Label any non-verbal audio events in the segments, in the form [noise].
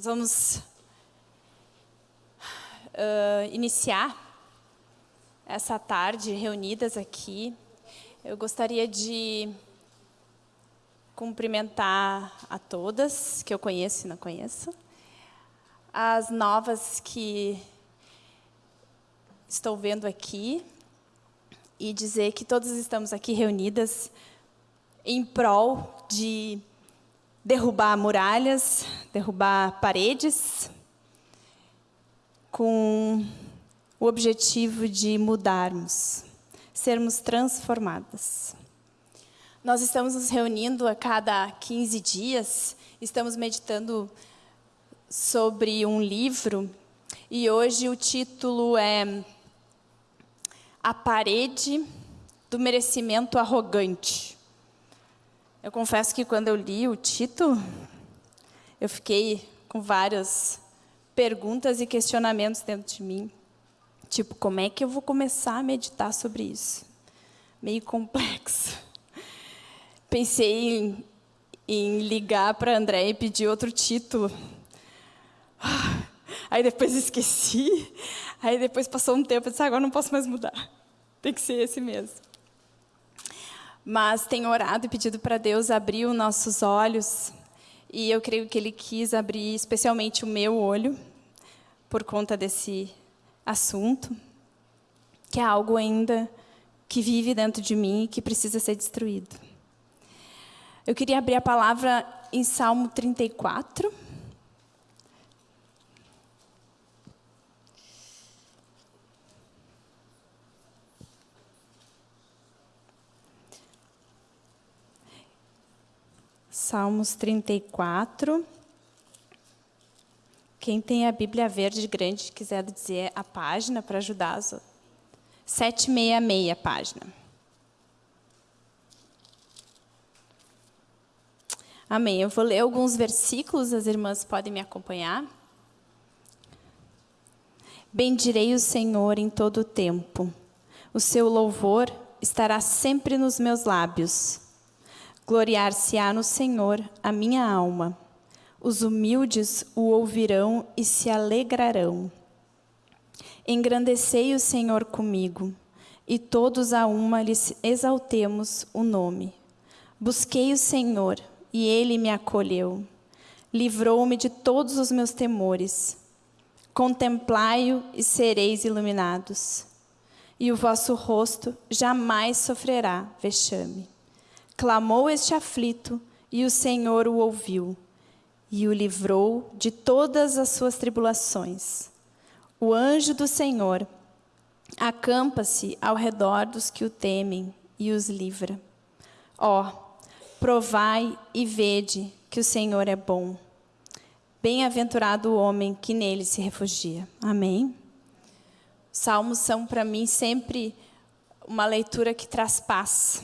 Nós vamos uh, iniciar essa tarde reunidas aqui. Eu gostaria de cumprimentar a todas, que eu conheço e não conheço, as novas que estou vendo aqui, e dizer que todas estamos aqui reunidas em prol de derrubar muralhas, derrubar paredes, com o objetivo de mudarmos, sermos transformadas. Nós estamos nos reunindo a cada 15 dias, estamos meditando sobre um livro, e hoje o título é A Parede do Merecimento Arrogante. Eu confesso que quando eu li o título, eu fiquei com várias perguntas e questionamentos dentro de mim. Tipo, como é que eu vou começar a meditar sobre isso? Meio complexo. [laughs] Pensei em, em ligar para André e pedir outro título. Aí depois [laughs] esqueci. Aí depois passou um tempo e disse, ah, agora não posso mais mudar. Tem que ser esse mesmo mas tenho orado e pedido para Deus abrir os nossos olhos, e eu creio que Ele quis abrir especialmente o meu olho, por conta desse assunto, que é algo ainda que vive dentro de mim e que precisa ser destruído. Eu queria abrir a palavra em Salmo 34. Salmos 34. Quem tem a Bíblia verde grande quiser dizer a página para ajudar as outras. 766 página. Amém. Eu vou ler alguns versículos, as irmãs podem me acompanhar. Bendirei o Senhor em todo o tempo. O seu louvor estará sempre nos meus lábios. Gloriar-se-á no Senhor a minha alma. Os humildes o ouvirão e se alegrarão. Engrandecei o Senhor comigo, e todos a uma lhe exaltemos o nome. Busquei o Senhor, e ele me acolheu. Livrou-me de todos os meus temores. Contemplai-o e sereis iluminados. E o vosso rosto jamais sofrerá vexame. Clamou este aflito, e o Senhor o ouviu, e o livrou de todas as suas tribulações. O anjo do Senhor acampa-se ao redor dos que o temem e os livra. Ó, oh, provai e vede que o Senhor é bom. Bem-aventurado o homem que nele se refugia. Amém? Salmos são para mim sempre uma leitura que traz paz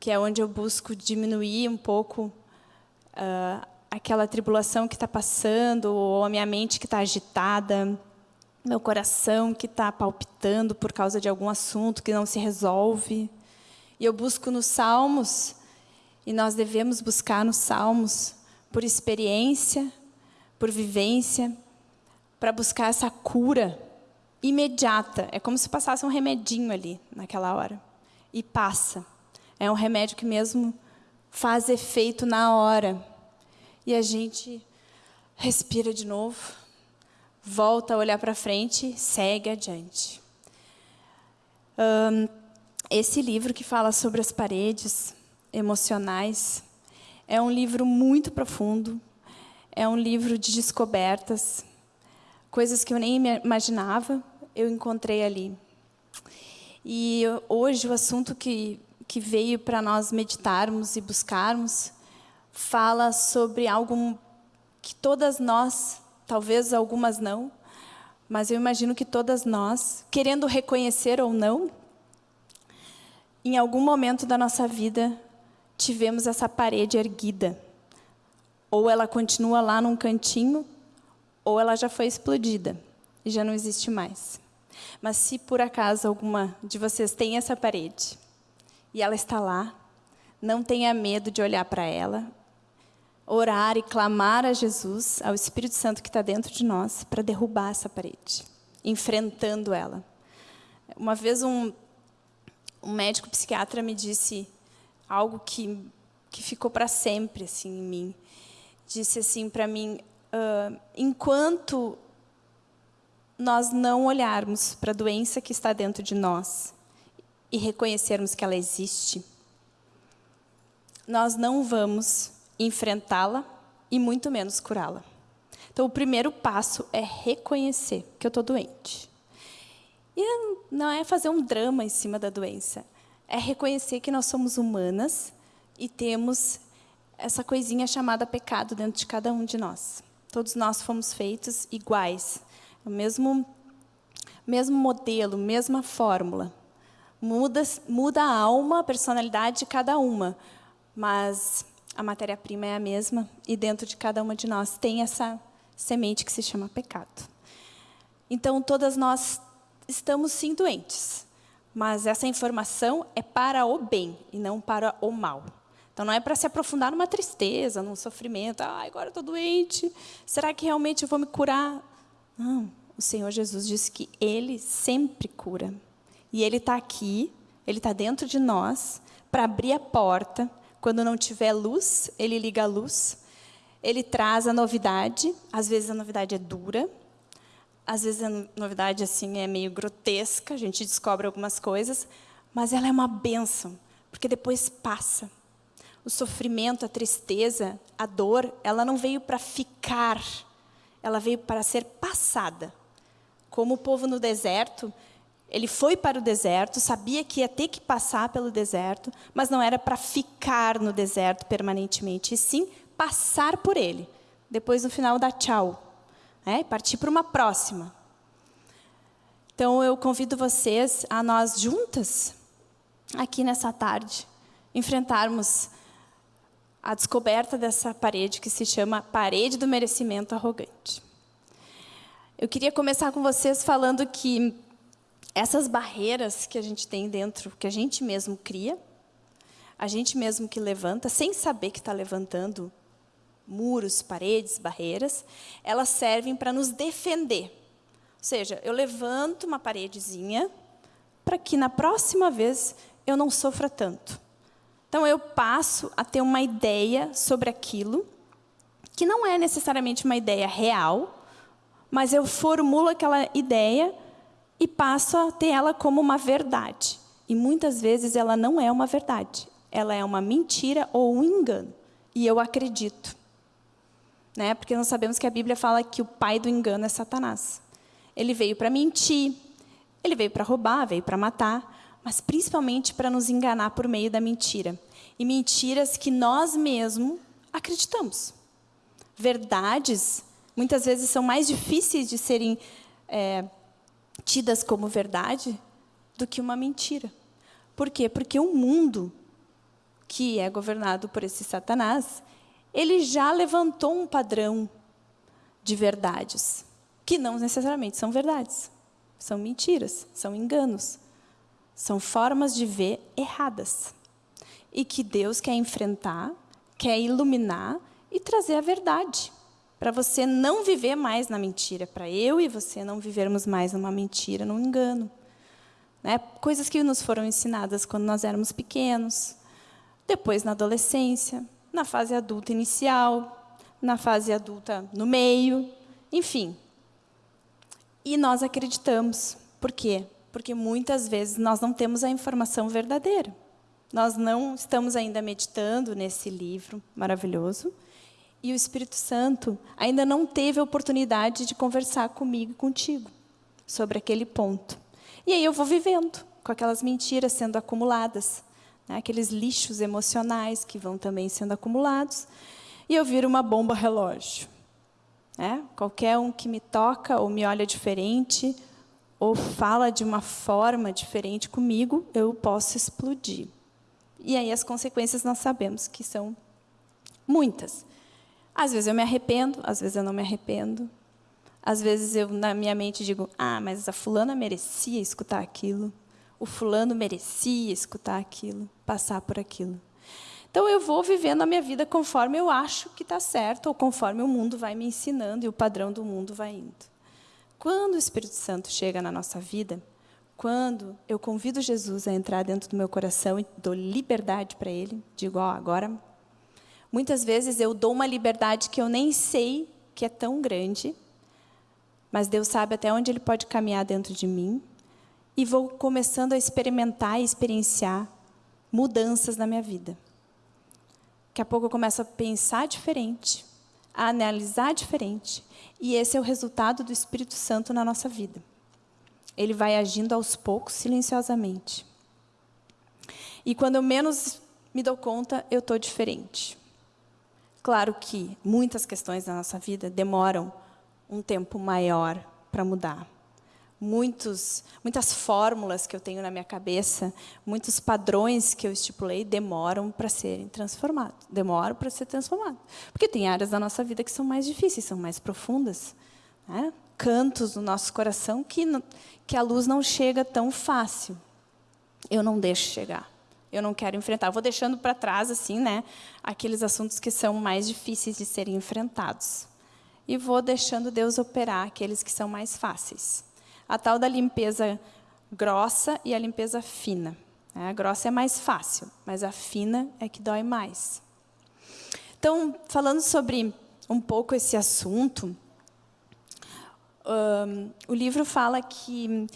que é onde eu busco diminuir um pouco uh, aquela tribulação que está passando, ou a minha mente que está agitada, meu coração que está palpitando por causa de algum assunto que não se resolve. E eu busco nos Salmos, e nós devemos buscar nos Salmos por experiência, por vivência, para buscar essa cura imediata. É como se passasse um remedinho ali, naquela hora. E passa. É um remédio que mesmo faz efeito na hora. E a gente respira de novo, volta a olhar para frente, segue adiante. Um, esse livro que fala sobre as paredes emocionais é um livro muito profundo, é um livro de descobertas, coisas que eu nem imaginava, eu encontrei ali. E hoje o assunto que que veio para nós meditarmos e buscarmos, fala sobre algo que todas nós, talvez algumas não, mas eu imagino que todas nós, querendo reconhecer ou não, em algum momento da nossa vida, tivemos essa parede erguida. Ou ela continua lá num cantinho, ou ela já foi explodida e já não existe mais. Mas se por acaso alguma de vocês tem essa parede, e ela está lá. Não tenha medo de olhar para ela. orar e clamar a Jesus, ao Espírito Santo que está dentro de nós, para derrubar essa parede, enfrentando ela. Uma vez um, um médico psiquiatra me disse algo que, que ficou para sempre assim, em mim. Disse assim para mim, uh, enquanto nós não olharmos para a doença que está dentro de nós e reconhecermos que ela existe, nós não vamos enfrentá-la e muito menos curá-la. Então, o primeiro passo é reconhecer que eu estou doente. E não é fazer um drama em cima da doença, é reconhecer que nós somos humanas e temos essa coisinha chamada pecado dentro de cada um de nós. Todos nós fomos feitos iguais, o mesmo, mesmo modelo, mesma fórmula. Muda, muda a alma, a personalidade de cada uma, mas a matéria-prima é a mesma e dentro de cada uma de nós tem essa semente que se chama pecado. Então, todas nós estamos sim doentes, mas essa informação é para o bem e não para o mal. Então, não é para se aprofundar numa tristeza, num sofrimento. Ah, agora estou doente. Será que realmente eu vou me curar? Não. O Senhor Jesus disse que Ele sempre cura. E Ele está aqui, Ele está dentro de nós, para abrir a porta. Quando não tiver luz, Ele liga a luz. Ele traz a novidade. Às vezes a novidade é dura. Às vezes a novidade assim é meio grotesca. A gente descobre algumas coisas. Mas ela é uma bênção, porque depois passa o sofrimento, a tristeza, a dor, ela não veio para ficar, ela veio para ser passada. Como o povo no deserto, ele foi para o deserto, sabia que ia ter que passar pelo deserto, mas não era para ficar no deserto permanentemente, e sim passar por ele. Depois, no final, dar tchau. Né? Partir para uma próxima. Então, eu convido vocês a nós juntas, aqui nessa tarde, enfrentarmos a descoberta dessa parede que se chama parede do merecimento arrogante. Eu queria começar com vocês falando que essas barreiras que a gente tem dentro, que a gente mesmo cria, a gente mesmo que levanta, sem saber que está levantando muros, paredes, barreiras, elas servem para nos defender. Ou seja, eu levanto uma paredezinha para que na próxima vez eu não sofra tanto. Então, eu passo a ter uma ideia sobre aquilo, que não é necessariamente uma ideia real, mas eu formulo aquela ideia e passo a ter ela como uma verdade. E muitas vezes ela não é uma verdade, ela é uma mentira ou um engano. E eu acredito. Né? Porque nós sabemos que a Bíblia fala que o pai do engano é Satanás. Ele veio para mentir, ele veio para roubar, veio para matar, mas principalmente para nos enganar por meio da mentira. E mentiras que nós mesmos acreditamos. Verdades, muitas vezes, são mais difíceis de serem é, tidas como verdade do que uma mentira. Por quê? Porque o mundo, que é governado por esse Satanás, ele já levantou um padrão de verdades, que não necessariamente são verdades. São mentiras, são enganos. São formas de ver erradas. E que Deus quer enfrentar, quer iluminar e trazer a verdade. Para você não viver mais na mentira. Para eu e você não vivermos mais numa mentira, num engano. Né? Coisas que nos foram ensinadas quando nós éramos pequenos, depois na adolescência, na fase adulta inicial, na fase adulta no meio, enfim. E nós acreditamos. Por quê? porque muitas vezes nós não temos a informação verdadeira. Nós não estamos ainda meditando nesse livro maravilhoso e o Espírito Santo ainda não teve a oportunidade de conversar comigo e contigo sobre aquele ponto. E aí eu vou vivendo com aquelas mentiras sendo acumuladas, né? aqueles lixos emocionais que vão também sendo acumulados, e eu viro uma bomba relógio. Né? Qualquer um que me toca ou me olha diferente, ou fala de uma forma diferente comigo, eu posso explodir. E aí as consequências nós sabemos que são muitas. Às vezes eu me arrependo, às vezes eu não me arrependo. Às vezes eu, na minha mente, digo, ah, mas a fulana merecia escutar aquilo. O fulano merecia escutar aquilo, passar por aquilo. Então eu vou vivendo a minha vida conforme eu acho que está certo, ou conforme o mundo vai me ensinando e o padrão do mundo vai indo. Quando o Espírito Santo chega na nossa vida, quando eu convido Jesus a entrar dentro do meu coração e dou liberdade para Ele, digo, ó, agora. Muitas vezes eu dou uma liberdade que eu nem sei que é tão grande, mas Deus sabe até onde Ele pode caminhar dentro de mim, e vou começando a experimentar e experienciar mudanças na minha vida. Daqui a pouco eu começo a pensar diferente, a analisar diferente, e esse é o resultado do Espírito Santo na nossa vida. Ele vai agindo aos poucos, silenciosamente. E quando eu menos me dou conta, eu estou diferente. Claro que muitas questões da nossa vida demoram um tempo maior para mudar. Muitos, muitas fórmulas que eu tenho na minha cabeça, muitos padrões que eu estipulei demoram para serem transformados. Demoram para ser transformados. Porque tem áreas da nossa vida que são mais difíceis, são mais profundas. Né? Cantos no nosso coração que, que a luz não chega tão fácil. Eu não deixo chegar. Eu não quero enfrentar. Eu vou deixando para trás assim, né, aqueles assuntos que são mais difíceis de serem enfrentados e vou deixando Deus operar aqueles que são mais fáceis. A tal da limpeza grossa e a limpeza fina. A grossa é mais fácil, mas a fina é que dói mais. Então, falando sobre um pouco esse assunto, um, o livro fala que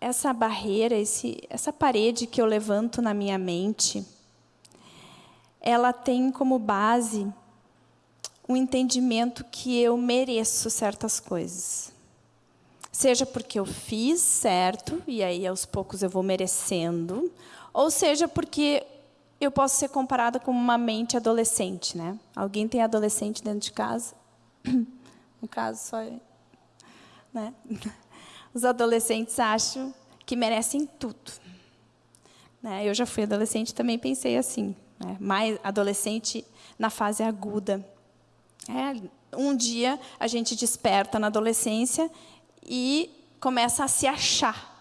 essa barreira, esse, essa parede que eu levanto na minha mente, ela tem como base um entendimento que eu mereço certas coisas. Seja porque eu fiz certo, e aí aos poucos eu vou merecendo, ou seja porque eu posso ser comparada com uma mente adolescente. Né? Alguém tem adolescente dentro de casa? [clears throat] No caso, só... Né? [laughs] Os adolescentes acham que merecem tudo. Né? Eu já fui adolescente também pensei assim. Né? Mais adolescente na fase aguda. É, um dia a gente desperta na adolescência e começa a se achar.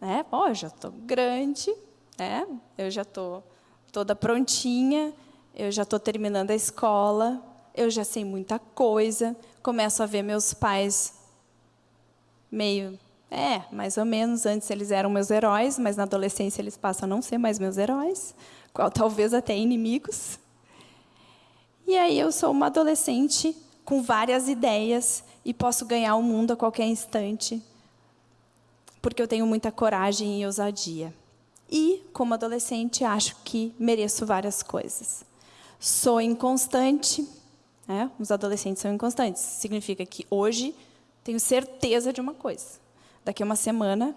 Né? Pô, eu já estou grande, né? eu já estou toda prontinha, eu já estou terminando a escola, eu já sei muita coisa, começo a ver meus pais meio, é, mais ou menos, antes eles eram meus heróis, mas na adolescência eles passam a não ser mais meus heróis, qual talvez até inimigos. E aí eu sou uma adolescente com várias ideias e posso ganhar o mundo a qualquer instante, porque eu tenho muita coragem e ousadia. E, como adolescente, acho que mereço várias coisas. Sou inconstante, né? os adolescentes são inconstantes. Significa que hoje tenho certeza de uma coisa. Daqui a uma semana,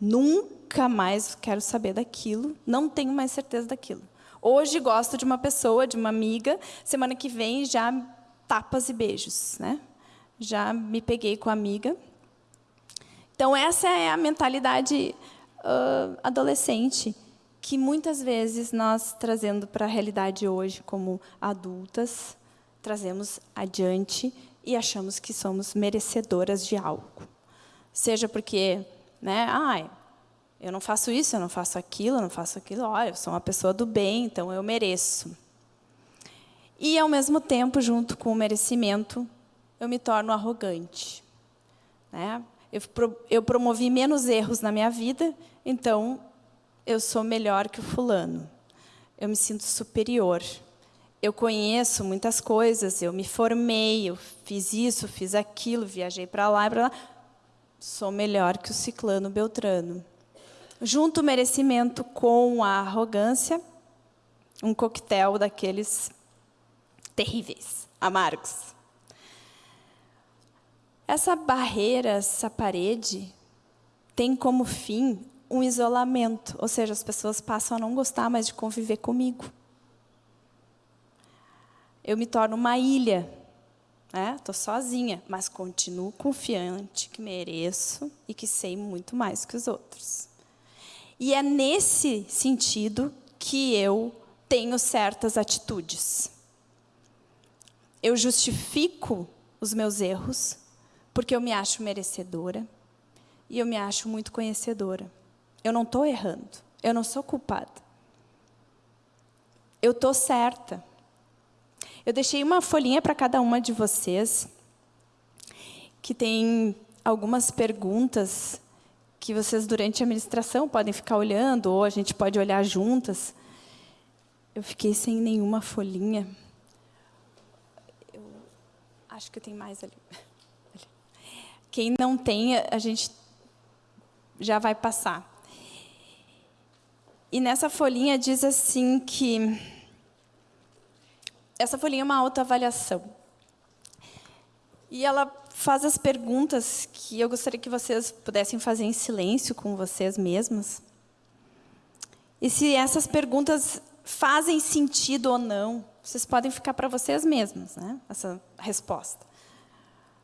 nunca mais quero saber daquilo, não tenho mais certeza daquilo. Hoje gosto de uma pessoa, de uma amiga, semana que vem já tapas e beijos. Né? Já me peguei com a amiga. Então, essa é a mentalidade uh, adolescente que muitas vezes nós, trazendo para a realidade hoje como adultas, trazemos adiante e achamos que somos merecedoras de algo. Seja porque, né, ai, eu não faço isso, eu não faço aquilo, eu não faço aquilo. Olha, eu sou uma pessoa do bem, então eu mereço. E, ao mesmo tempo, junto com o merecimento, eu me torno arrogante. Né? Eu, eu promovi menos erros na minha vida, então eu sou melhor que o fulano. Eu me sinto superior. Eu conheço muitas coisas, eu me formei, eu fiz isso, fiz aquilo, viajei para lá e para lá. Sou melhor que o ciclano Beltrano junto o merecimento com a arrogância, um coquetel daqueles terríveis, amargos. Essa barreira, essa parede, tem como fim um isolamento, ou seja, as pessoas passam a não gostar mais de conviver comigo. Eu me torno uma ilha, estou né? sozinha, mas continuo confiante que mereço e que sei muito mais que os outros. E é nesse sentido que eu tenho certas atitudes. Eu justifico os meus erros porque eu me acho merecedora e eu me acho muito conhecedora. Eu não estou errando, eu não sou culpada. eu estou certa. Eu deixei uma folhinha para cada uma de vocês, que tem algumas perguntas que vocês, durante a administração, podem ficar olhando, ou a gente pode olhar juntas. Eu fiquei sem nenhuma folhinha. Eu acho que tem mais ali. Quem não tem, a gente já vai passar. E nessa folhinha diz assim que essa folhinha é uma autoavaliação. E ela faz as perguntas que eu gostaria que vocês pudessem fazer em silêncio com vocês mesmos. E se essas perguntas fazem sentido ou não, vocês podem ficar para vocês mesmos, né? essa resposta.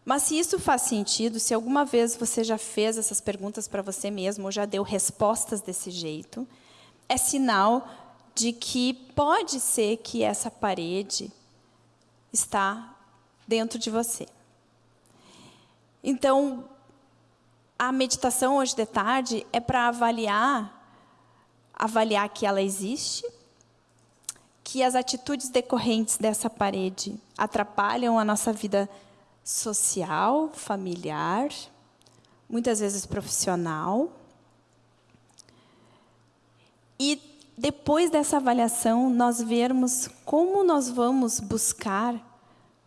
Mas se isso faz sentido, se alguma vez você já fez essas perguntas para você mesmo, ou já deu respostas desse jeito, é sinal de que pode ser que essa parede está dentro de você. Então, a meditação hoje de tarde é para avaliar, avaliar que ela existe, que as atitudes decorrentes dessa parede atrapalham a nossa vida social, familiar, muitas vezes profissional. E depois dessa avaliação, nós vermos como nós vamos buscar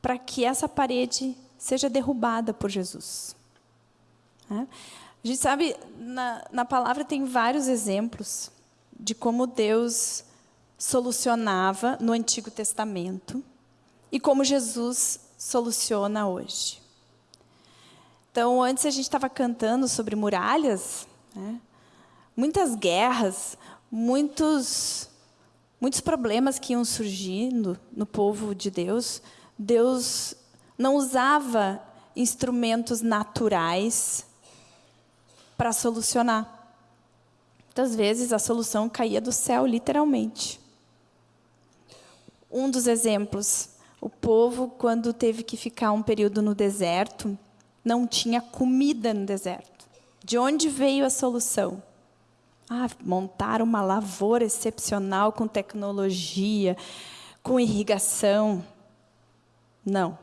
para que essa parede seja derrubada por Jesus. É? A gente sabe, na, na palavra tem vários exemplos de como Deus solucionava no Antigo Testamento e como Jesus soluciona hoje. Então, antes a gente estava cantando sobre muralhas, né? muitas guerras, muitos, muitos problemas que iam surgindo no povo de Deus, Deus não usava instrumentos naturais para solucionar. Muitas vezes a solução caía do céu, literalmente. Um dos exemplos, o povo, quando teve que ficar um período no deserto, não tinha comida no deserto. De onde veio a solução? Ah, montar uma lavoura excepcional com tecnologia, com irrigação. Não,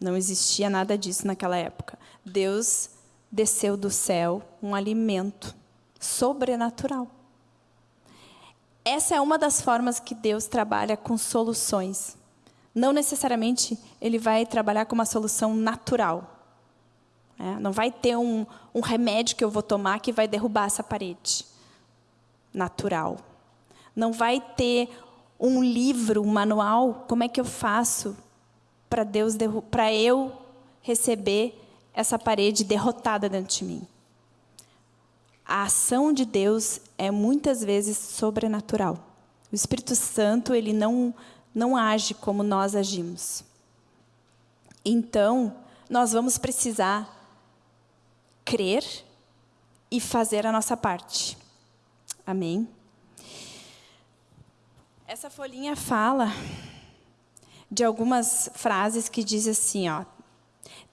não existia nada disso naquela época. Deus desceu do céu um alimento sobrenatural. Essa é uma das formas que Deus trabalha com soluções. Não necessariamente Ele vai trabalhar com uma solução natural. É, não vai ter um, um remédio que eu vou tomar que vai derrubar essa parede natural. Não vai ter um livro, um manual, como é que eu faço para Deus para eu receber essa parede derrotada dentro de mim. A ação de Deus é muitas vezes sobrenatural. O Espírito Santo, ele não não age como nós agimos. Então, nós vamos precisar crer e fazer a nossa parte. Amém? Essa folhinha fala de algumas frases que diz assim, ó,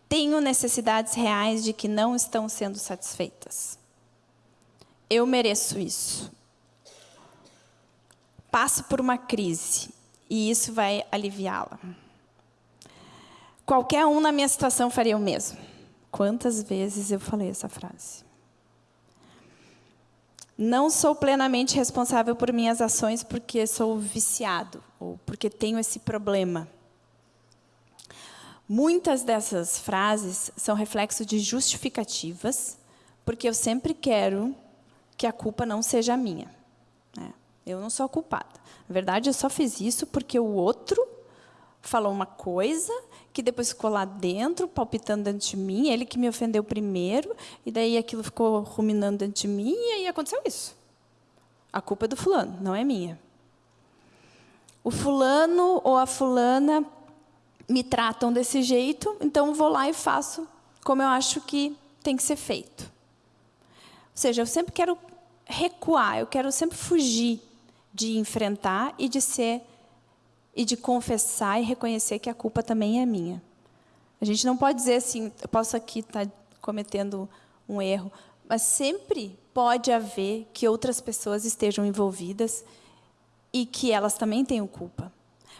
tenho necessidades reais de que não estão sendo satisfeitas. Eu mereço isso. Passo por uma crise e isso vai aliviá-la. Qualquer um na minha situação faria o mesmo. Quantas vezes eu falei essa frase? Não sou plenamente responsável por minhas ações porque sou viciado ou porque tenho esse problema. Muitas dessas frases são reflexo de justificativas, porque eu sempre quero que a culpa não seja minha. Né? Eu não sou culpada. Na verdade, eu só fiz isso porque o outro falou uma coisa que depois ficou lá dentro, palpitando dentro de mim, ele que me ofendeu primeiro, e daí aquilo ficou ruminando dentro de mim, e aí aconteceu isso. A culpa é do fulano, não é minha. O fulano ou a fulana me tratam desse jeito, então vou lá e faço como eu acho que tem que ser feito. Ou seja, eu sempre quero recuar, eu quero sempre fugir de enfrentar e de ser e de confessar e reconhecer que a culpa também é minha. A gente não pode dizer assim, eu posso aqui estar cometendo um erro, mas sempre pode haver que outras pessoas estejam envolvidas e que elas também tenham culpa.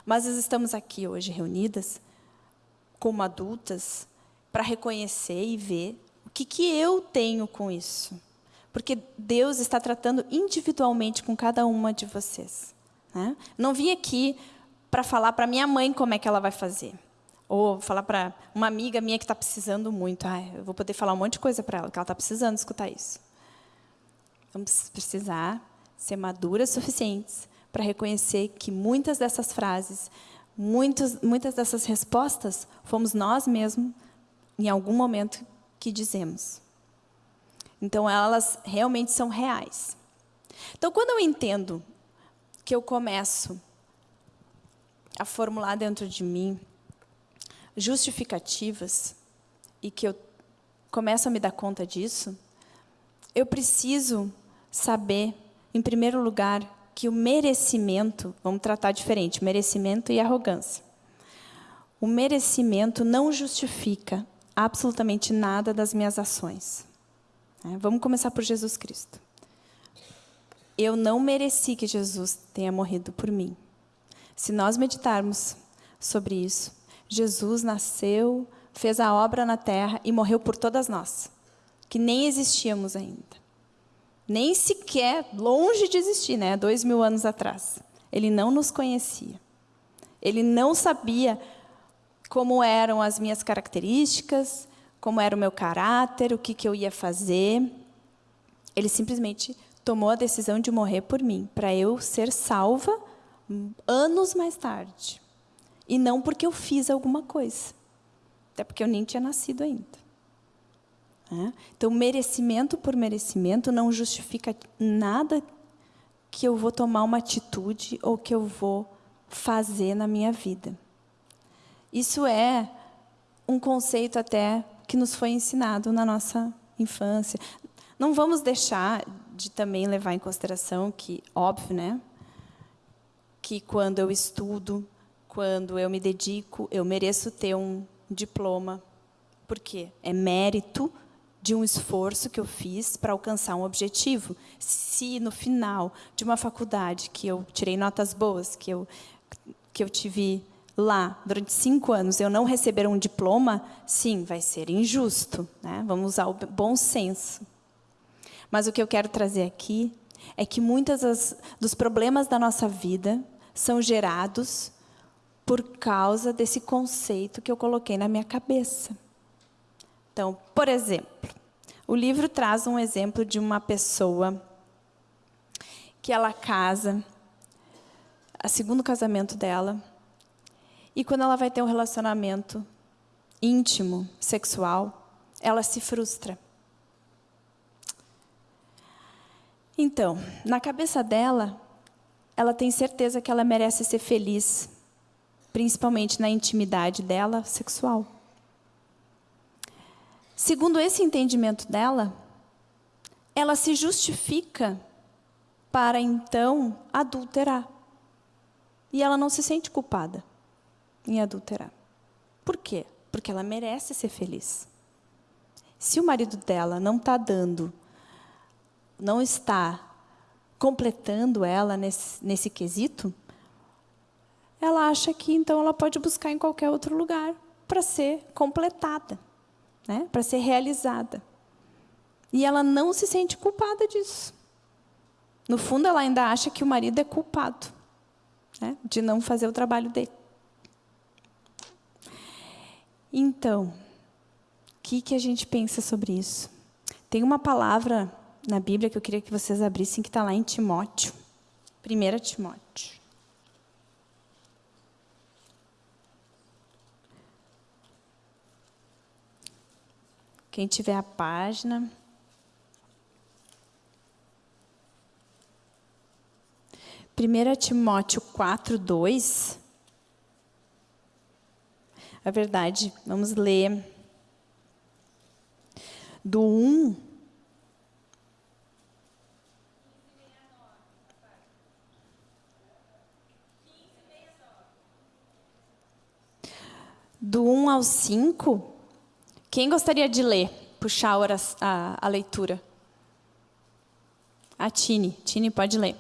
Mas nós estamos aqui hoje reunidas como adultas para reconhecer e ver o que, que eu tenho com isso. Porque Deus está tratando individualmente com cada uma de vocês. Né? Não vim aqui para falar para minha mãe como é que ela vai fazer. Ou falar para uma amiga minha que está precisando muito. Ah, eu vou poder falar um monte de coisa para ela, que ela está precisando escutar isso. Vamos precisar ser maduras suficientes para reconhecer que muitas dessas frases, muitas, muitas dessas respostas, fomos nós mesmos, em algum momento, que dizemos. Então, elas realmente são reais. Então, quando eu entendo que eu começo a formular dentro de mim justificativas e que eu começo a me dar conta disso, eu preciso saber, em primeiro lugar, que o merecimento, vamos tratar diferente, merecimento e arrogância. O merecimento não justifica absolutamente nada das minhas ações. É, vamos começar por Jesus Cristo. Eu não mereci que Jesus tenha morrido por mim. Se nós meditarmos sobre isso, Jesus nasceu, fez a obra na terra e morreu por todas nós, que nem existíamos ainda. Nem sequer, longe de existir, né? dois mil anos atrás. Ele não nos conhecia. Ele não sabia como eram as minhas características, como era o meu caráter, o que, que eu ia fazer. Ele simplesmente tomou a decisão de morrer por mim, para eu ser salva anos mais tarde. E não porque eu fiz alguma coisa. Até porque eu nem tinha nascido ainda. É? Então, merecimento por merecimento não justifica nada que eu vou tomar uma atitude ou que eu vou fazer na minha vida. Isso é um conceito até que nos foi ensinado na nossa infância. Não vamos deixar de também levar em consideração que, óbvio, né, que quando eu estudo, quando eu me dedico, eu mereço ter um diploma. Por quê? É mérito de um esforço que eu fiz para alcançar um objetivo. Se no final de uma faculdade que eu tirei notas boas, que eu, que eu tive lá durante cinco anos, eu não receber um diploma, sim, vai ser injusto. Né? Vamos usar o bom senso. Mas o que eu quero trazer aqui é que muitos dos problemas da nossa vida são gerados por causa desse conceito que eu coloquei na minha cabeça. Então, por exemplo, o livro traz um exemplo de uma pessoa que ela casa, a segundo casamento dela, e quando ela vai ter um relacionamento íntimo, sexual, ela se frustra. Então, na cabeça dela, ela tem certeza que ela merece ser feliz principalmente na intimidade dela sexual. Segundo esse entendimento dela, ela se justifica para então adulterar. E ela não se sente culpada em adulterar. Por quê? Porque ela merece ser feliz. Se o marido dela não está dando, não está completando ela nesse, nesse quesito, ela acha que então ela pode buscar em qualquer outro lugar para ser completada, né? para ser realizada. E ela não se sente culpada disso. No fundo, ela ainda acha que o marido é culpado né? de não fazer o trabalho dele. Então, o que, que a gente pensa sobre isso? Tem uma palavra na Bíblia que eu queria que vocês abrissem, que está lá em Timóteo. 1 Timóteo. Quem tiver a página. Primeira Timóteo 4, 2. É verdade, vamos ler do 1 do 1 ao 5. Quem gostaria de ler, puxar a, a, a leitura? A Tine. Tine, pode ler.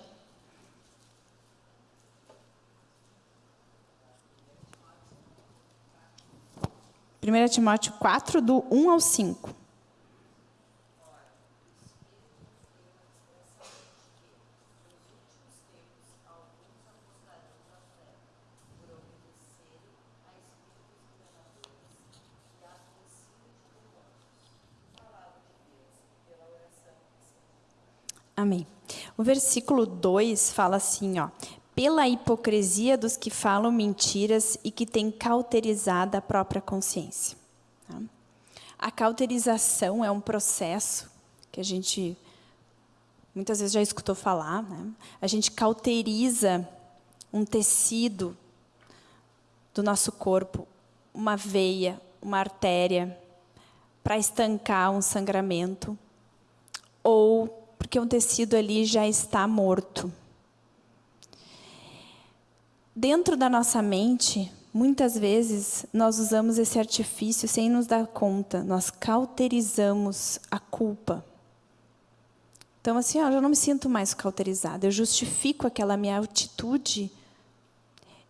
Primeira Timóteo 4, do 1 ao 5. Amém. O versículo 2 fala assim, ó: pela hipocrisia dos que falam mentiras e que têm cauterizado a própria consciência. Tá? A cauterização é um processo que a gente muitas vezes já escutou falar. Né? A gente cauteriza um tecido do nosso corpo, uma veia, uma artéria, para estancar um sangramento ou porque um tecido ali já está morto. Dentro da nossa mente, muitas vezes, nós usamos esse artifício sem nos dar conta. Nós cauterizamos a culpa. Então, assim, ó, eu não me sinto mais cauterizada. Eu justifico aquela minha atitude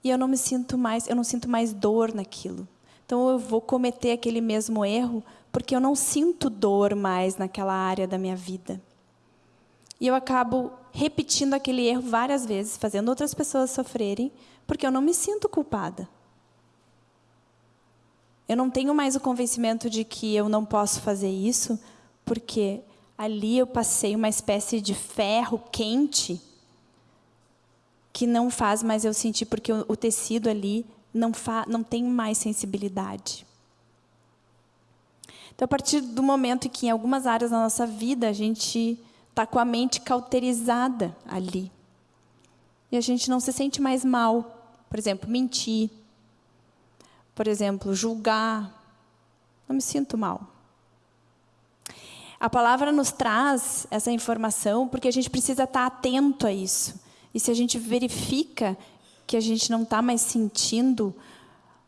e eu não me sinto mais, eu não sinto mais dor naquilo. Então, eu vou cometer aquele mesmo erro porque eu não sinto dor mais naquela área da minha vida. E eu acabo repetindo aquele erro várias vezes, fazendo outras pessoas sofrerem, porque eu não me sinto culpada. Eu não tenho mais o convencimento de que eu não posso fazer isso, porque ali eu passei uma espécie de ferro quente que não faz mais eu sentir, porque o, tecido ali não, não tem mais sensibilidade. Então, a partir do momento em que em algumas áreas da nossa vida a gente está com a mente cauterizada ali. E a gente não se sente mais mal. Por exemplo, mentir. Por exemplo, julgar. Não me sinto mal. A palavra nos traz essa informação porque a gente precisa estar atento a isso. E se a gente verifica que a gente não está mais sentindo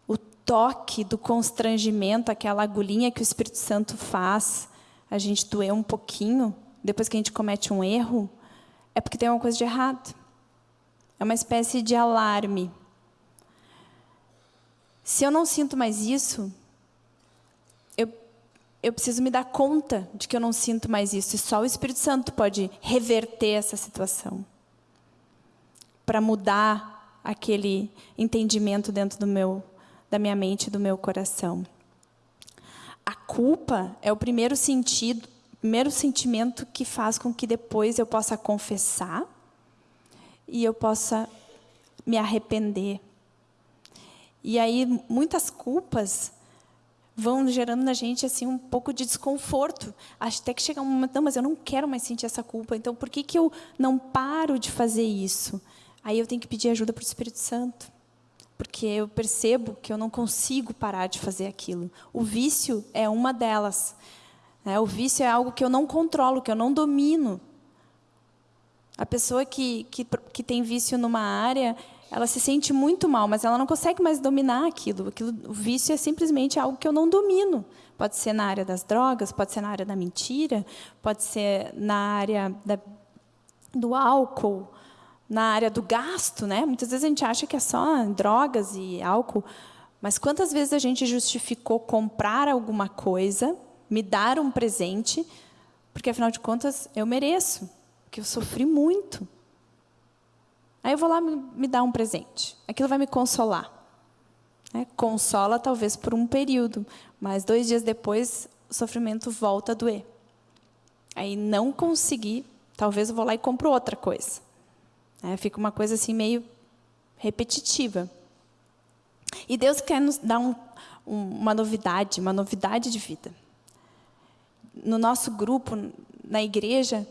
o toque do constrangimento, aquela agulhinha que o Espírito Santo faz, a gente doer um pouquinho, depois que a gente comete um erro, é porque tem alguma coisa de errado. É uma espécie de alarme. Se eu não sinto mais isso, eu, eu preciso me dar conta de que eu não sinto mais isso. E só o Espírito Santo pode reverter essa situação. Para mudar aquele entendimento dentro do meu, da minha mente e do meu coração. A culpa é o primeiro sentido, primeiro sentimento que faz com que depois eu possa confessar e eu possa me arrepender. E aí muitas culpas vão gerando na gente assim um pouco de desconforto. Até que chega um momento, não, mas eu não quero mais sentir essa culpa. Então, por que, que eu não paro de fazer isso? Aí eu tenho que pedir ajuda para o Espírito Santo. Porque eu percebo que eu não consigo parar de fazer aquilo. O vício é uma delas. Né? O vício é algo que eu não controlo, que eu não domino. A pessoa que, que, que tem vício numa área, ela se sente muito mal, mas ela não consegue mais dominar aquilo. aquilo. O vício é simplesmente algo que eu não domino. Pode ser na área das drogas, pode ser na área da mentira, pode ser na área da, do álcool, na área do gasto. Né? Muitas vezes a gente acha que é só drogas e álcool, mas quantas vezes a gente justificou comprar alguma coisa me dar um presente, porque afinal de contas eu mereço, porque eu sofri muito. Aí eu vou lá me, me dar um presente. Aquilo vai me consolar. É, consola talvez por um período, mas dois dias depois o sofrimento volta a doer. Aí não consegui, talvez eu vou lá e compro outra coisa. É, fica uma coisa assim meio repetitiva. E Deus quer nos dar um, um, uma novidade, uma novidade de vida no nosso grupo, na igreja,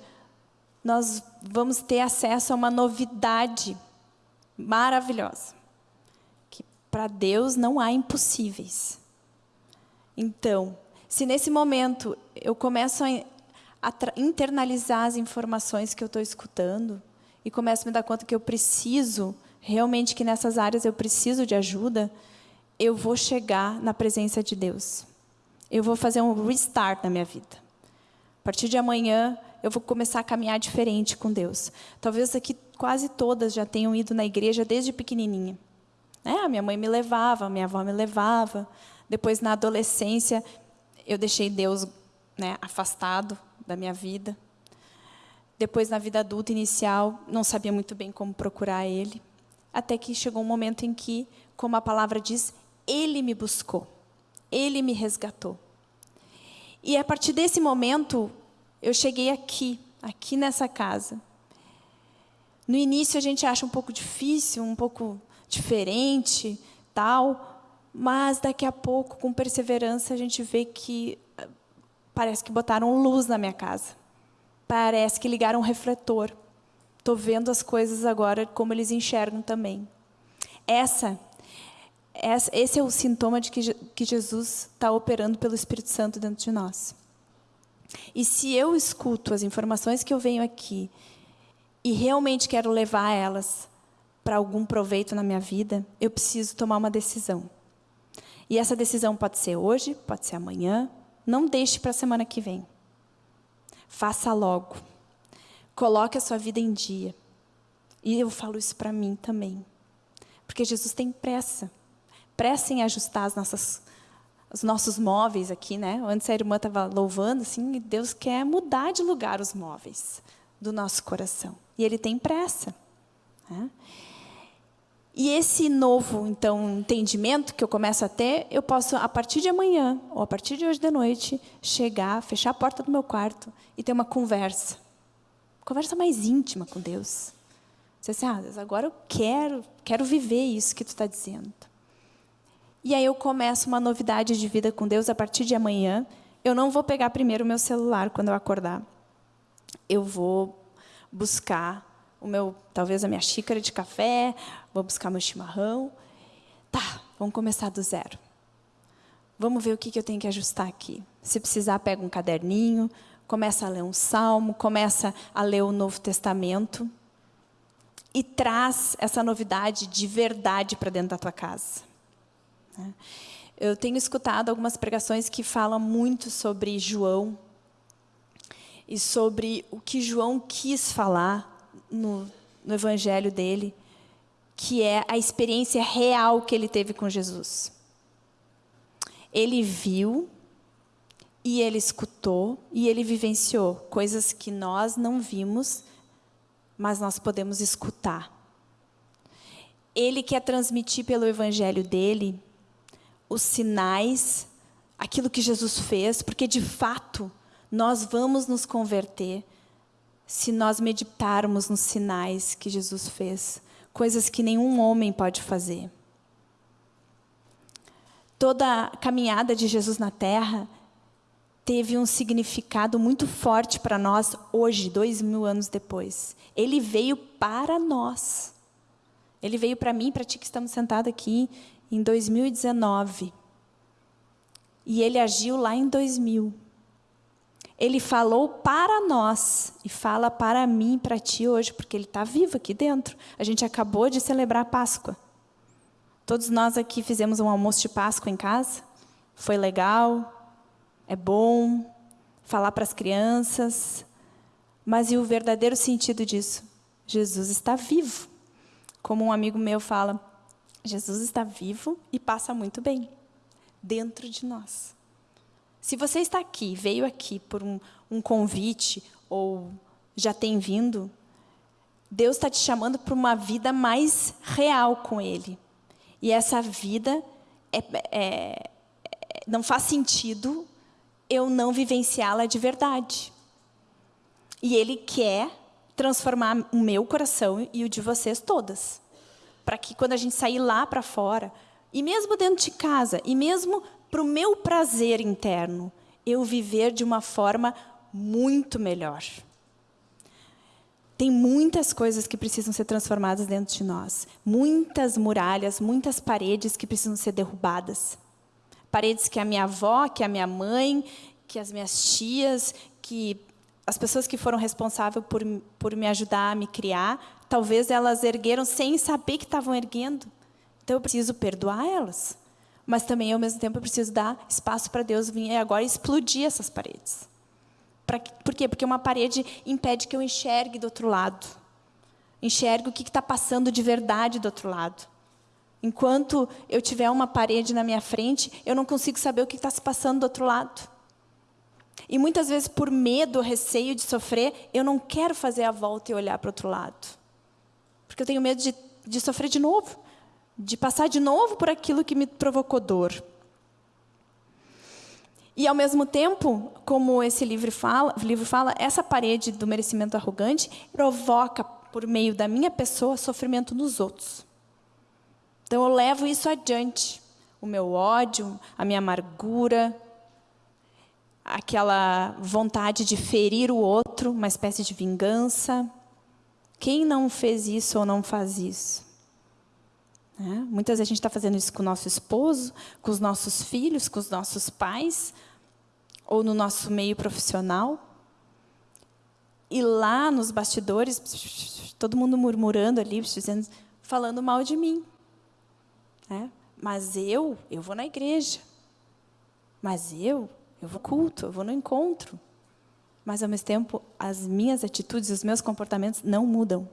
nós vamos ter acesso a uma novidade maravilhosa. Que para Deus não há impossíveis. Então, se nesse momento eu começo a, a internalizar as informações que eu estou escutando e começo a me dar conta que eu preciso, realmente que nessas áreas eu preciso de ajuda, eu vou chegar na presença de Deus eu vou fazer um restart na minha vida. A partir de amanhã, eu vou começar a caminhar diferente com Deus. Talvez aqui quase todas já tenham ido na igreja desde pequenininha. É, a minha mãe me levava, a minha avó me levava. Depois, na adolescência, eu deixei Deus né, afastado da minha vida. Depois, na vida adulta inicial, não sabia muito bem como procurar Ele. Até que chegou um momento em que, como a palavra diz, Ele me buscou. Ele me resgatou. E a partir desse momento, eu cheguei aqui, aqui nessa casa. No início a gente acha um pouco difícil, um pouco diferente, tal, mas daqui a pouco, com perseverança, a gente vê que eh, parece que botaram luz na minha casa. Parece que ligaram um refletor. Estou vendo as coisas agora como eles enxergam também. Essa, essa esse é o sintoma de que, Jesus está operando pelo Espírito Santo dentro de nós. E se eu escuto as informações que eu venho aqui e realmente quero levar elas para algum proveito na minha vida, eu preciso tomar uma decisão. E essa decisão pode ser hoje, pode ser amanhã. Não deixe para a semana que vem. Faça logo. Coloque a sua vida em dia. E eu falo isso para mim também. Porque Jesus tem pressa. Pressa em ajustar as nossas, os nossos móveis aqui, né? Antes a irmã estava louvando, assim, e Deus quer mudar de lugar os móveis do nosso coração. E Ele tem pressa. Né? E esse novo, então, entendimento que eu começo a ter, eu posso, a partir de amanhã, ou a partir de hoje de noite, chegar, fechar a porta do meu quarto e ter uma conversa. Conversa mais íntima com Deus. Você assim, ah, agora eu quero, quero viver isso que tu está dizendo. E aí eu começo uma novidade de vida com Deus a partir de amanhã. Eu não vou pegar primeiro o meu celular quando eu acordar. Eu vou buscar o meu, talvez a minha xícara de café, vou buscar meu chimarrão. Tá, vamos começar do zero. Vamos ver o que, que eu tenho que ajustar aqui. Se precisar, pega um caderninho, começa a ler um salmo, começa a ler o Novo Testamento e traz essa novidade de verdade para dentro da tua casa. Né? Eu tenho escutado algumas pregações que falam muito sobre João e sobre o que João quis falar no, no evangelho dele, que é a experiência real que ele teve com Jesus. Ele viu e ele escutou e ele vivenciou coisas que nós não vimos, mas nós podemos escutar. Ele quer transmitir pelo evangelho dele os sinais, aquilo que Jesus fez, porque de fato nós vamos nos converter se nós meditarmos nos sinais que Jesus fez, coisas que nenhum homem pode fazer. Toda a caminhada de Jesus na Terra teve um significado muito forte para nós hoje, dois mil anos depois. Ele veio para nós. Ele veio para mim, para ti que estamos sentados aqui, em 2019. E ele agiu lá em 2000 ele falou para nós e fala para mim, para ti hoje, porque ele está vivo aqui dentro. A gente acabou de celebrar a Páscoa. Todos nós aqui fizemos um almoço de Páscoa em casa. Foi legal, é bom falar para as crianças. Mas e o verdadeiro sentido disso? Jesus está vivo. Como um amigo meu fala, Jesus está vivo e passa muito bem dentro de nós. Se você está aqui, veio aqui por um, um convite ou já tem vindo, Deus está te chamando para uma vida mais real com Ele. E essa vida é, é, não faz sentido eu não vivenciá-la de verdade. E Ele quer transformar o meu coração e o de vocês todas. Para que quando a gente sair lá para fora, e mesmo dentro de casa, e mesmo para o meu prazer interno, eu viver de uma forma muito melhor. Tem muitas coisas que precisam ser transformadas dentro de nós. Muitas muralhas, muitas paredes que precisam ser derrubadas. Paredes que a minha avó, que a minha mãe, que as minhas tias, que as pessoas que foram responsáveis por, por me ajudar a me criar, talvez elas ergueram sem saber que estavam erguendo. Então eu preciso perdoar elas mas também, ao mesmo tempo, eu preciso dar espaço para Deus vir agora explodir essas paredes. Pra, por quê? Porque uma parede impede que eu enxergue do outro lado. Enxergue o que está passando de verdade do outro lado. Enquanto eu tiver uma parede na minha frente, eu não consigo saber o que está se passando do outro lado. E muitas vezes, por medo, receio de sofrer, eu não quero fazer a volta e olhar para o outro lado. Porque eu tenho medo de, de sofrer de novo, de passar de novo por aquilo que me provocou dor. E, ao mesmo tempo, como esse livro fala, livro fala, essa parede do merecimento arrogante provoca, por meio da minha pessoa, sofrimento nos outros. Então, eu levo isso adiante. O meu ódio, a minha amargura, aquela vontade de ferir o outro, uma espécie de vingança. Quem não fez isso ou não faz isso? É, muitas vezes a gente está fazendo isso com o nosso esposo, com os nossos filhos, com os nossos pais, ou no nosso meio profissional. E lá nos bastidores, todo mundo murmurando ali, dizendo, falando mal de mim. É, mas eu, eu vou na igreja. Mas eu, eu vou culto, eu vou no encontro. Mas, ao mesmo tempo, as minhas atitudes, os meus comportamentos não mudam.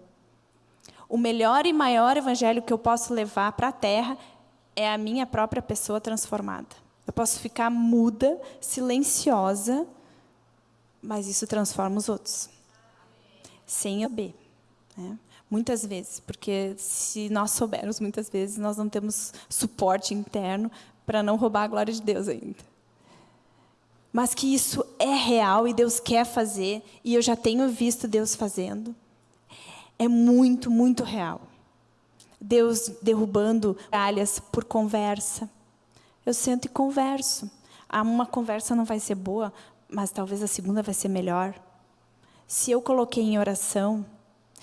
O melhor e maior evangelho que eu posso levar para a terra é a minha própria pessoa transformada. Eu posso ficar muda, silenciosa, mas isso transforma os outros. Sem saber. Né? Muitas vezes, porque se nós soubermos, muitas vezes, nós não temos suporte interno para não roubar a glória de Deus ainda. Mas que isso é real e Deus quer fazer, e eu já tenho visto Deus fazendo é muito, muito real. Deus derrubando alhas por conversa. Eu sento e converso. Ah, uma conversa não vai ser boa, mas talvez a segunda vai ser melhor. Se eu coloquei em oração,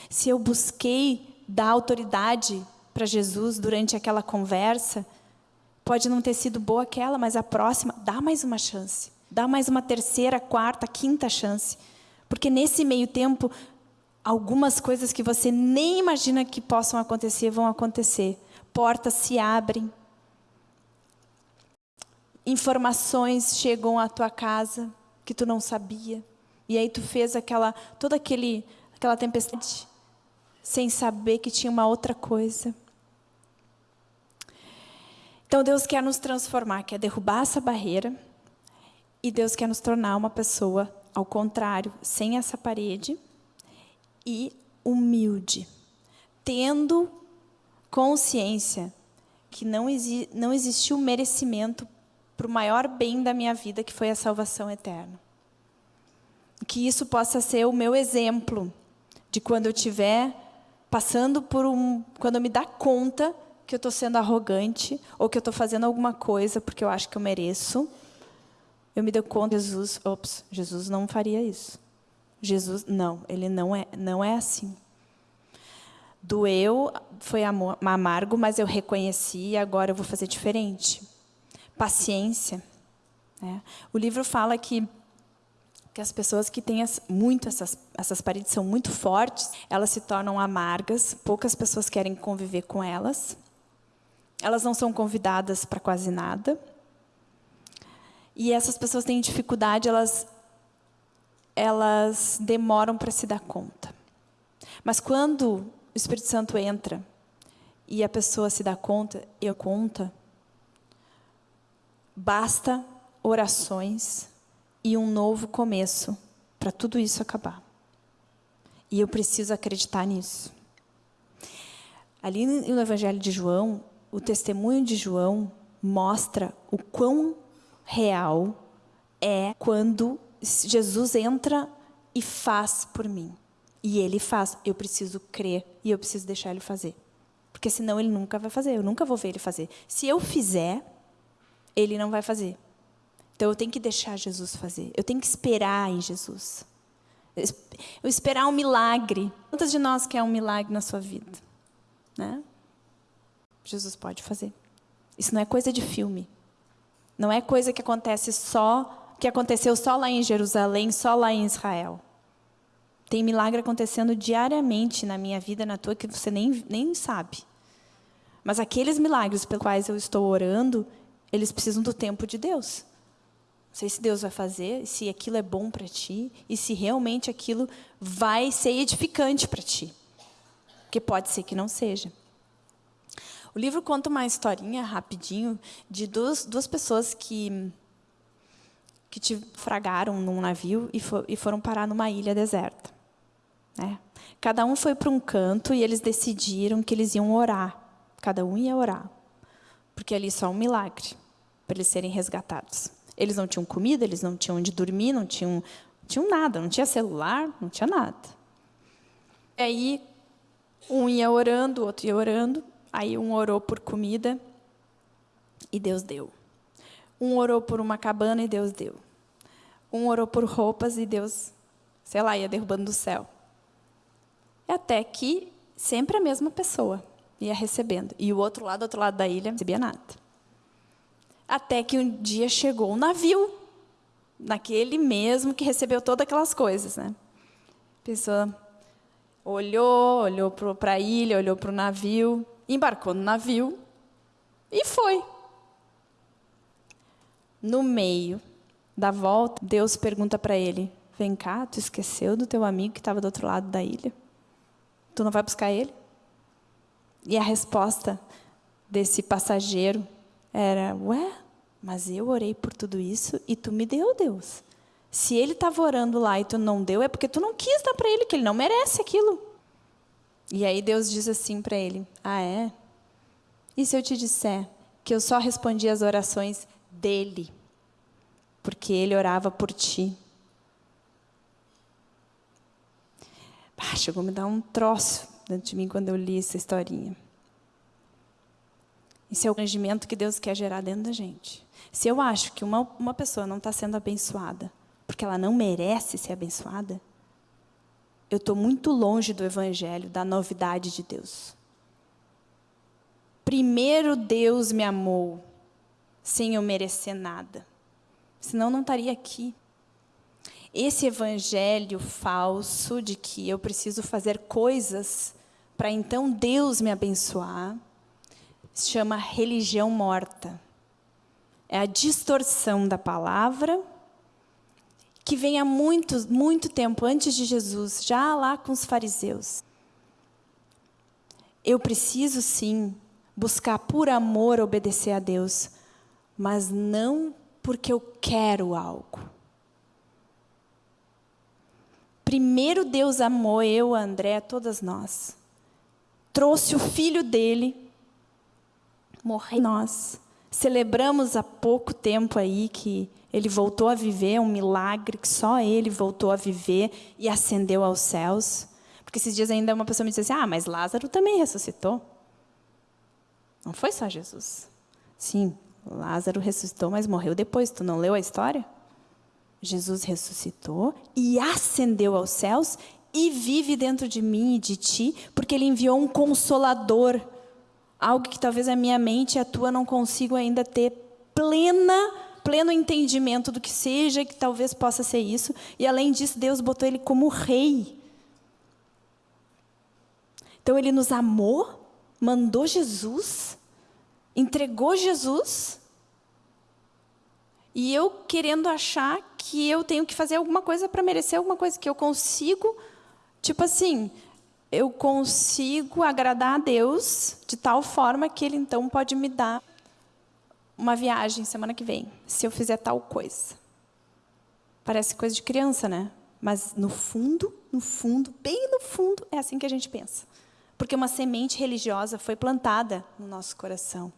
se eu busquei dar autoridade para Jesus durante aquela conversa, pode não ter sido boa aquela, mas a próxima, dá mais uma chance. Dá mais uma terceira, quarta, quinta chance. Porque nesse meio tempo, algumas coisas que você nem imagina que possam acontecer vão acontecer. Portas se abrem. Informações chegam à tua casa que tu não sabia. E aí tu fez aquela toda aquele aquela tempestade sem saber que tinha uma outra coisa. Então Deus quer nos transformar, quer derrubar essa barreira. E Deus quer nos tornar uma pessoa ao contrário, sem essa parede, e humilde, tendo consciência que não, exi não existiu merecimento para o maior bem da minha vida, que foi a salvação eterna. Que isso possa ser o meu exemplo de quando eu estiver passando por um... Quando eu me dar conta que eu estou sendo arrogante ou que eu estou fazendo alguma coisa porque eu acho que eu mereço, eu me dou conta, Jesus, ops, Jesus não faria isso. Jesus, não, ele não é, não é assim. Doeu, foi amargo, mas eu reconheci e agora eu vou fazer diferente. Paciência. Né? O livro fala que, que as pessoas que têm as, muito essas, essas paredes são muito fortes, elas se tornam amargas, poucas pessoas querem conviver com elas. Elas não são convidadas para quase nada. E essas pessoas têm dificuldade, elas elas demoram para se dar conta. Mas quando o Espírito Santo entra e a pessoa se dá conta, eu conta, basta orações e um novo começo para tudo isso acabar. E eu preciso acreditar nisso. Ali no Evangelho de João, o testemunho de João mostra o quão real é quando Jesus entra e faz por mim. E ele faz. Eu preciso crer e eu preciso deixar ele fazer. Porque senão ele nunca vai fazer. Eu nunca vou ver ele fazer. Se eu fizer, ele não vai fazer. Então eu tenho que deixar Jesus fazer. Eu tenho que esperar em Jesus. Eu esperar um milagre. Quantas de nós quer um milagre na sua vida? Né? Jesus pode fazer. Isso não é coisa de filme. Não é coisa que acontece só que aconteceu só lá em Jerusalém, só lá em Israel. Tem milagre acontecendo diariamente na minha vida, na tua, que você nem, nem sabe. Mas aqueles milagres pelos quais eu estou orando, eles precisam do tempo de Deus. Não sei se Deus vai fazer, se aquilo é bom para ti, e se realmente aquilo vai ser edificante para ti. Porque pode ser que não seja. O livro conta uma historinha rapidinho de duas, duas pessoas que que te fragaram num navio e, e foram parar numa ilha deserta. Né? Cada um foi para um canto e eles decidiram que eles iam orar. Cada um ia orar. Porque ali só um milagre para eles serem resgatados. Eles não tinham comida, eles não tinham onde dormir, não tinham, tinham nada, não tinha celular, não tinha nada. E aí, um ia orando, o outro ia orando. Aí um orou por comida e Deus deu. Um orou por uma cabana e Deus deu. Um orou por roupas e Deus, sei lá, ia derrubando do céu. Até que sempre a mesma pessoa ia recebendo. E o outro lado, outro lado da ilha, não recebia nada. Até que um dia chegou um navio, naquele mesmo que recebeu todas aquelas coisas. Né? A pessoa olhou, olhou para a ilha, olhou para o navio, embarcou no navio e foi. No meio da volta, Deus pergunta para ele: Vem cá, tu esqueceu do teu amigo que estava do outro lado da ilha? Tu não vai buscar ele? E a resposta desse passageiro era: Ué, mas eu orei por tudo isso e tu me deu, Deus. Se ele estava orando lá e tu não deu, é porque tu não quis dar para ele, que ele não merece aquilo. E aí Deus diz assim para ele: Ah, é? E se eu te disser que eu só respondi as orações dele? porque ele orava por ti. Ah, chegou a me dar um troço dentro de mim quando eu li essa historinha. Esse é o arrangimento que Deus quer gerar dentro da gente. Se eu acho que uma, uma pessoa não está sendo abençoada porque ela não merece ser abençoada, eu estou muito longe do Evangelho, da novidade de Deus. Primeiro Deus me amou, sem eu merecer nada senão não estaria aqui. Esse evangelho falso de que eu preciso fazer coisas para então Deus me abençoar, se chama religião morta. É a distorção da palavra que vem há muito, muito tempo antes de Jesus, já lá com os fariseus. Eu preciso sim buscar por amor obedecer a Deus, mas não porque eu quero algo. Primeiro Deus amou eu, André, todas nós. Trouxe o filho dele, morreu nós. Celebramos há pouco tempo aí que ele voltou a viver, um milagre que só ele voltou a viver e ascendeu aos céus. Porque esses dias ainda uma pessoa me disse assim: "Ah, mas Lázaro também ressuscitou". Não foi só Jesus. Sim, Lázaro ressuscitou, mas morreu depois. Tu não leu a história? Jesus ressuscitou e ascendeu aos céus e vive dentro de mim e de ti, porque ele enviou um consolador. Algo que talvez a minha mente e a tua não consigam ainda ter plena, pleno entendimento do que seja, que talvez possa ser isso. E além disso, Deus botou ele como rei. Então ele nos amou, mandou Jesus entregou Jesus e eu querendo achar que eu tenho que fazer alguma coisa para merecer alguma coisa, que eu consigo, tipo assim, eu consigo agradar a Deus de tal forma que Ele então pode me dar uma viagem semana que vem, se eu fizer tal coisa. Parece coisa de criança, né? Mas no fundo, no fundo, bem no fundo, é assim que a gente pensa. Porque uma semente religiosa foi plantada no nosso coração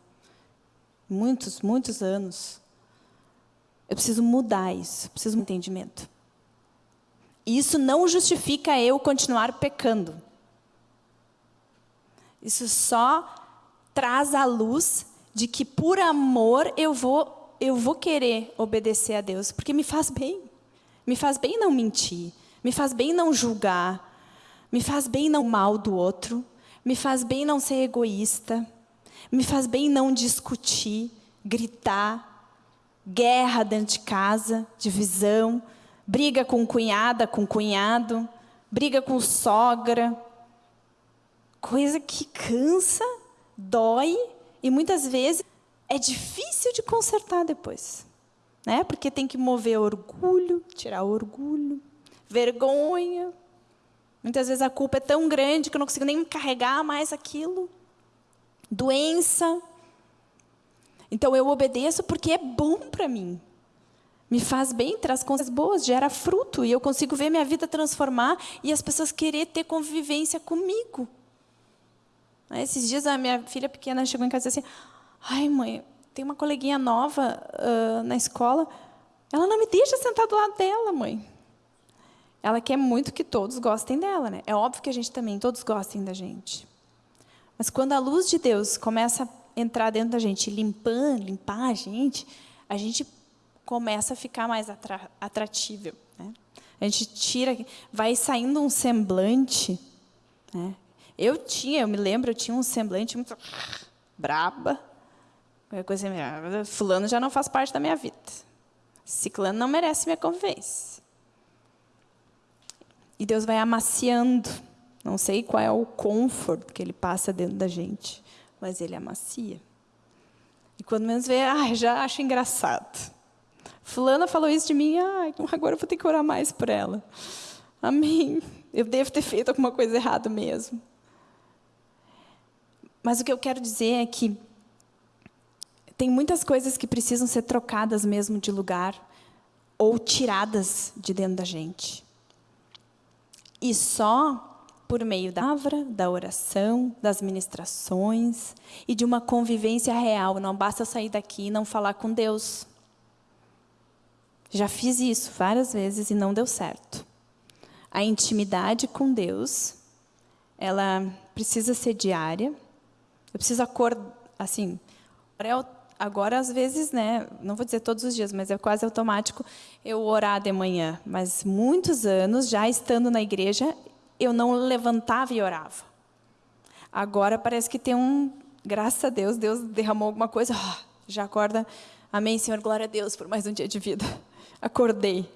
muitos, muitos anos. Eu preciso mudar isso, preciso de um entendimento. isso não justifica eu continuar pecando. Isso só traz a luz de que por amor eu vou eu vou querer obedecer a Deus, porque me faz bem. Me faz bem não mentir, me faz bem não julgar, me faz bem não mal do outro, me faz bem não ser egoísta, me faz bem não discutir, gritar, guerra dentro de casa, divisão, briga com cunhada, com cunhado, briga com sogra. Coisa que cansa, dói e muitas vezes é difícil de consertar depois. Né? Porque tem que mover orgulho, tirar orgulho, vergonha. Muitas vezes a culpa é tão grande que eu não consigo nem carregar mais aquilo. doença. Então eu obedeço porque é bom para mim. Me faz bem, traz coisas boas, gera fruto e eu consigo ver minha vida transformar e as pessoas querer ter convivência comigo. Esses dias a minha filha pequena chegou em casa e disse assim: Ai, mãe, tem uma coleguinha nova uh, na escola. Ela não me deixa sentar do lado dela, mãe. Ela quer muito que todos gostem dela, né? É óbvio que a gente também, todos gostem da gente. Mas quando a luz de Deus começa a entrar dentro da gente, limpando, limpar a gente, a gente começa a ficar mais atratível. Né? A gente tira, vai saindo um semblante. Né? Eu tinha, eu me lembro, eu tinha um semblante muito braba. Coisa, fulano já não faz parte da minha vida. Ciclano não merece minha convivência. E Deus vai amaciando. Não sei qual é o conforto que ele passa dentro da gente, mas ele amacia. E quando menos vê, ah, já acho engraçado. Fulana falou isso de mim, ah, agora eu vou ter que orar mais por ela. Amém. Eu devo ter feito alguma coisa errada mesmo. Mas o que eu quero dizer é que tem muitas coisas que precisam ser trocadas mesmo de lugar ou tiradas de dentro da gente. E só por meio da palavra, da oração, das ministrações e de uma convivência real. Não basta sair daqui e não falar com Deus. Já fiz isso várias vezes e não deu certo. A intimidade com Deus, ela precisa ser diária. Eu preciso acordar, assim, agora às vezes, né, não vou dizer todos os dias, mas é quase automático eu orar de manhã. Mas muitos anos, já estando na igreja, eu não levantava e orava. Agora parece que tem um, graças a Deus, Deus derramou alguma coisa, oh, já acorda, amém, Senhor, glória a Deus por mais um dia de vida. [laughs] Acordei.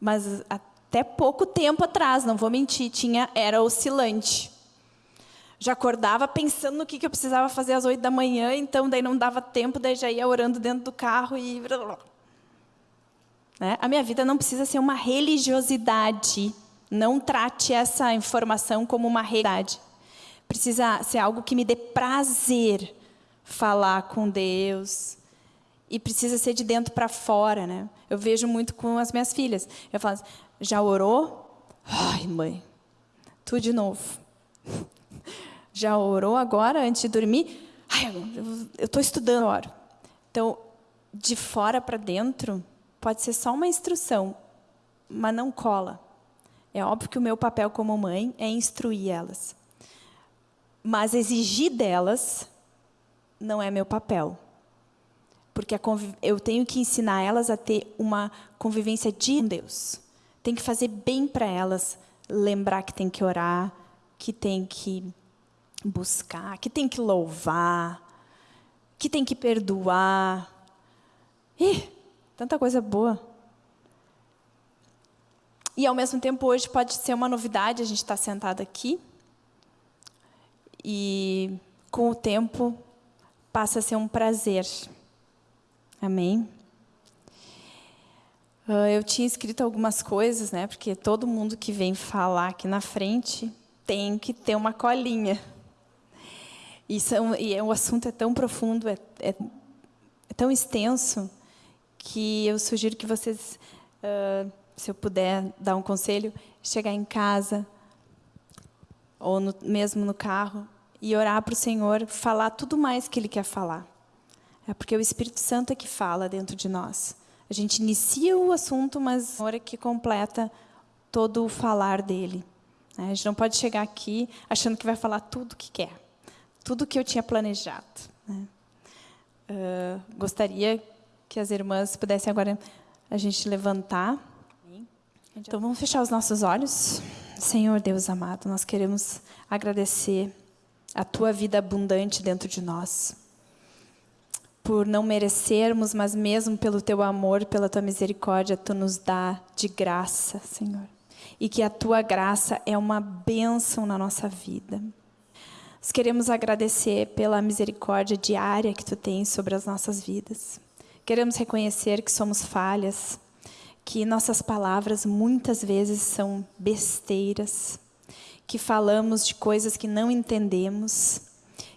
Mas até pouco tempo atrás, não vou mentir, tinha, era oscilante já acordava pensando no que, que eu precisava fazer às oito da manhã, então daí não dava tempo, daí já ia orando dentro do carro e... Né? A minha vida não precisa ser uma religiosidade. Não trate essa informação como uma realidade. Precisa ser algo que me dê prazer falar com Deus. E precisa ser de dentro para fora. Né? Eu vejo muito com as minhas filhas. Eu falo assim, já orou? Ai, mãe, tudo de novo. Já orou agora, antes de dormir? Ai, eu estou estudando agora. Então, de fora para dentro, pode ser só uma instrução, mas não cola. É óbvio que o meu papel como mãe é instruir elas. Mas exigir delas não é meu papel. Porque eu tenho que ensinar elas a ter uma convivência de Deus. Tem que fazer bem para elas, lembrar que tem que orar, que tem que buscar, que tem que louvar, que tem que perdoar. Ih, tanta coisa boa. E, ao mesmo tempo, hoje pode ser uma novidade a gente estar sentado aqui. E, com o tempo, passa a ser um prazer. Amém? Ah, eu tinha escrito algumas coisas, né? Porque todo mundo que vem falar aqui na frente tem que ter uma colinha. E, são, e é, o assunto é tão profundo, é, é, é, tão extenso, que eu sugiro que vocês, uh, se eu puder dar um conselho, chegar em casa, ou no, mesmo no carro, e orar para o Senhor, falar tudo mais que Ele quer falar. É porque o Espírito Santo é que fala dentro de nós. A gente inicia o assunto, mas o Senhor é que completa todo o falar dele. A gente não pode chegar aqui achando que vai falar tudo o que quer tudo que eu tinha planejado. Né? Uh, gostaria que as irmãs pudessem agora a gente levantar. Então, vamos fechar os nossos olhos. Senhor Deus amado, nós queremos agradecer a Tua vida abundante dentro de nós. Por não merecermos, mas mesmo pelo Teu amor, pela Tua misericórdia, Tu nos dá de graça, Senhor. E que a Tua graça é uma bênção na nossa vida. Nós queremos agradecer pela misericórdia diária que Tu tens sobre as nossas vidas. Queremos reconhecer que somos falhas, que nossas palavras muitas vezes são besteiras, que falamos de coisas que não entendemos,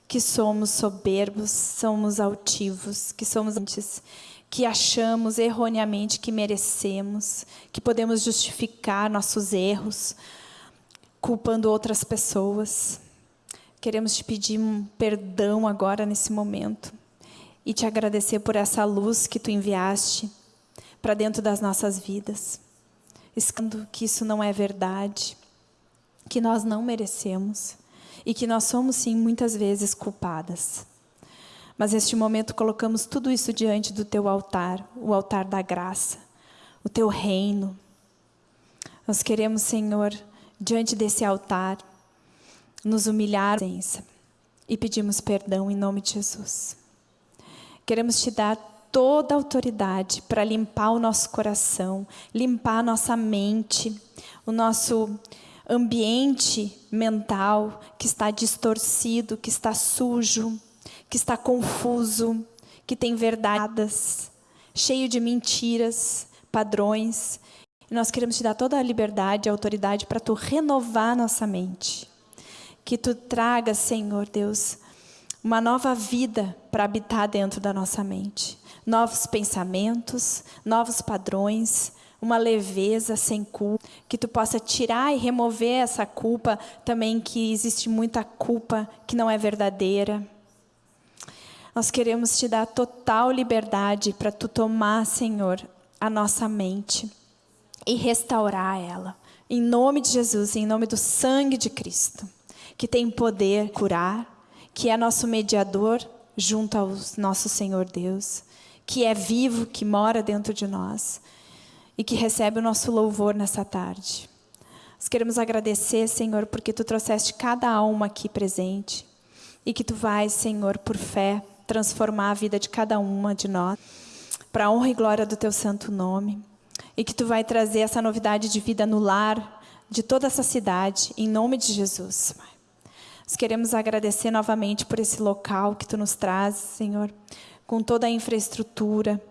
que somos soberbos, somos altivos, que somos antes, que achamos erroneamente que merecemos, que podemos justificar nossos erros, culpando outras pessoas. Queremos te pedir um perdão agora nesse momento e te agradecer por essa luz que tu enviaste para dentro das nossas vidas, escando que isso não é verdade, que nós não merecemos e que nós somos, sim, muitas vezes culpadas. Mas neste momento colocamos tudo isso diante do teu altar, o altar da graça, o teu reino. Nós queremos, Senhor, diante desse altar, nos humilhar e pedimos perdão em nome de Jesus. Queremos te dar toda a autoridade para limpar o nosso coração, limpar a nossa mente, o nosso ambiente mental que está distorcido, que está sujo, que está confuso, que tem verdades, cheio de mentiras, padrões. E nós queremos te dar toda a liberdade e autoridade para tu renovar nossa mente. Que tu traga, Senhor Deus, uma nova vida para habitar dentro da nossa mente. Novos pensamentos, novos padrões, uma leveza sem culpa, que tu possa tirar e remover essa culpa também que existe muita culpa que não é verdadeira. Nós queremos te dar total liberdade para tu tomar, Senhor, a nossa mente e restaurar ela. Em nome de Jesus, em nome do sangue de Cristo, que tem poder curar, que é nosso mediador junto ao nosso Senhor Deus, que é vivo, que mora dentro de nós e que recebe o nosso louvor nessa tarde. Nós queremos agradecer, Senhor, porque Tu trouxeste cada alma aqui presente e que Tu vais, Senhor, por fé, transformar a vida de cada uma de nós para a honra e glória do Teu santo nome e que Tu vai trazer essa novidade de vida no lar de toda essa cidade, em nome de Jesus. Nós queremos agradecer novamente por esse local que Tu nos traz, Senhor, com toda a infraestrutura,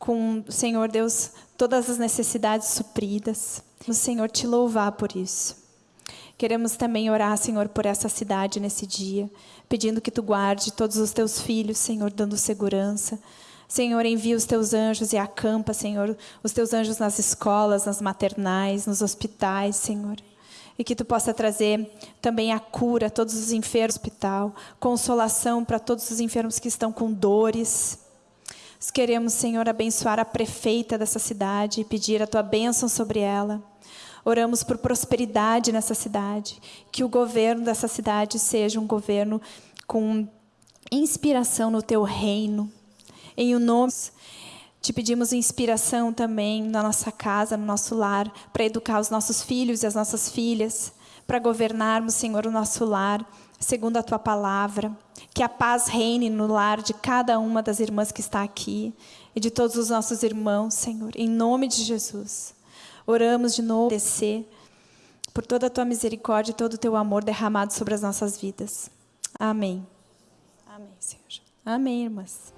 com, Senhor Deus, todas as necessidades supridas. O Senhor te louvar por isso. Queremos também orar, Senhor, por essa cidade nesse dia, pedindo que Tu guarde todos os Teus filhos, Senhor, dando segurança. Senhor, envia os Teus anjos e acampa, Senhor, os Teus anjos nas escolas, nas maternais, nos hospitais, Senhor. E que Tu possa trazer também a cura a todos os enfermos do hospital, consolação para todos os enfermos que estão com dores, nós queremos, Senhor, abençoar a prefeita dessa cidade e pedir a Tua bênção sobre ela. Oramos por prosperidade nessa cidade, que o governo dessa cidade seja um governo com inspiração no Teu reino. Em o nome te pedimos inspiração também na nossa casa, no nosso lar, para educar os nossos filhos e as nossas filhas, para governarmos, Senhor, o nosso lar, segundo a Tua palavra. Que a paz reine no lar de cada uma das irmãs que está aqui e de todos os nossos irmãos, Senhor, em nome de Jesus. Oramos de novo, descer por toda a tua misericórdia e todo o teu amor derramado sobre as nossas vidas. Amém. Amém, Senhor. Amém, irmãs.